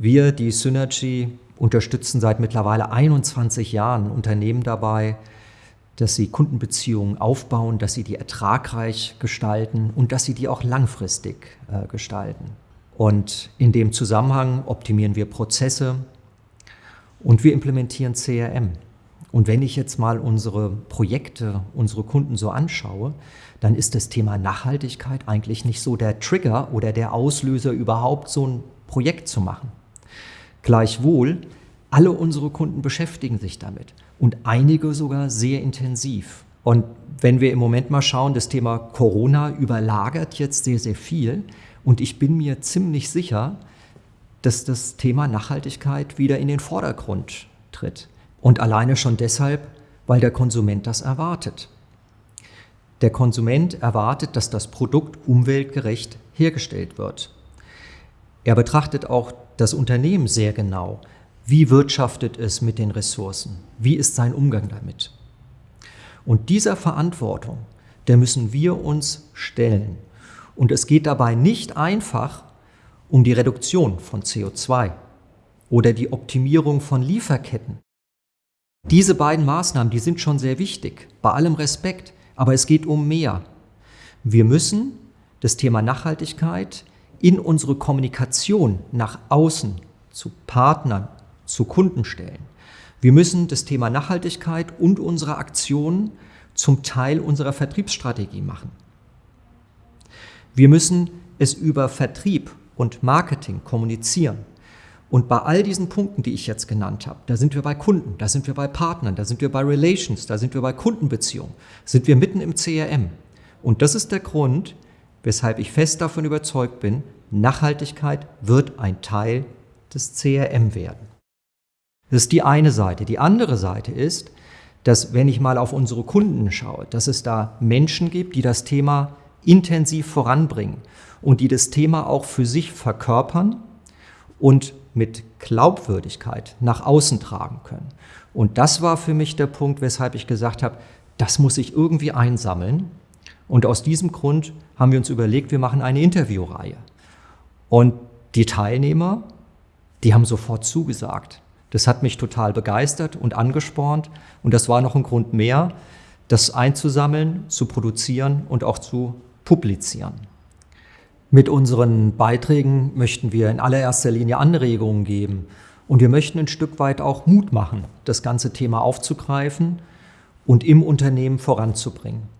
Wir, die Synergy, unterstützen seit mittlerweile 21 Jahren Unternehmen dabei, dass sie Kundenbeziehungen aufbauen, dass sie die ertragreich gestalten und dass sie die auch langfristig äh, gestalten. Und in dem Zusammenhang optimieren wir Prozesse und wir implementieren CRM. Und wenn ich jetzt mal unsere Projekte, unsere Kunden so anschaue, dann ist das Thema Nachhaltigkeit eigentlich nicht so der Trigger oder der Auslöser, überhaupt so ein Projekt zu machen. Gleichwohl, alle unsere Kunden beschäftigen sich damit und einige sogar sehr intensiv. Und wenn wir im Moment mal schauen, das Thema Corona überlagert jetzt sehr, sehr viel und ich bin mir ziemlich sicher, dass das Thema Nachhaltigkeit wieder in den Vordergrund tritt. Und alleine schon deshalb, weil der Konsument das erwartet. Der Konsument erwartet, dass das Produkt umweltgerecht hergestellt wird. Er betrachtet auch das Unternehmen sehr genau. Wie wirtschaftet es mit den Ressourcen? Wie ist sein Umgang damit? Und dieser Verantwortung, der müssen wir uns stellen. Und es geht dabei nicht einfach um die Reduktion von CO2 oder die Optimierung von Lieferketten. Diese beiden Maßnahmen, die sind schon sehr wichtig, bei allem Respekt, aber es geht um mehr. Wir müssen das Thema Nachhaltigkeit in unsere Kommunikation nach außen zu Partnern, zu Kunden stellen. Wir müssen das Thema Nachhaltigkeit und unsere Aktionen zum Teil unserer Vertriebsstrategie machen. Wir müssen es über Vertrieb und Marketing kommunizieren. Und bei all diesen Punkten, die ich jetzt genannt habe, da sind wir bei Kunden, da sind wir bei Partnern, da sind wir bei Relations, da sind wir bei Kundenbeziehungen, sind wir mitten im CRM. Und das ist der Grund, weshalb ich fest davon überzeugt bin, Nachhaltigkeit wird ein Teil des CRM werden. Das ist die eine Seite. Die andere Seite ist, dass wenn ich mal auf unsere Kunden schaue, dass es da Menschen gibt, die das Thema intensiv voranbringen und die das Thema auch für sich verkörpern und mit Glaubwürdigkeit nach außen tragen können. Und das war für mich der Punkt, weshalb ich gesagt habe, das muss ich irgendwie einsammeln und aus diesem Grund haben wir uns überlegt, wir machen eine Interviewreihe. Und die Teilnehmer, die haben sofort zugesagt. Das hat mich total begeistert und angespornt. Und das war noch ein Grund mehr, das einzusammeln, zu produzieren und auch zu publizieren. Mit unseren Beiträgen möchten wir in allererster Linie Anregungen geben. Und wir möchten ein Stück weit auch Mut machen, das ganze Thema aufzugreifen und im Unternehmen voranzubringen.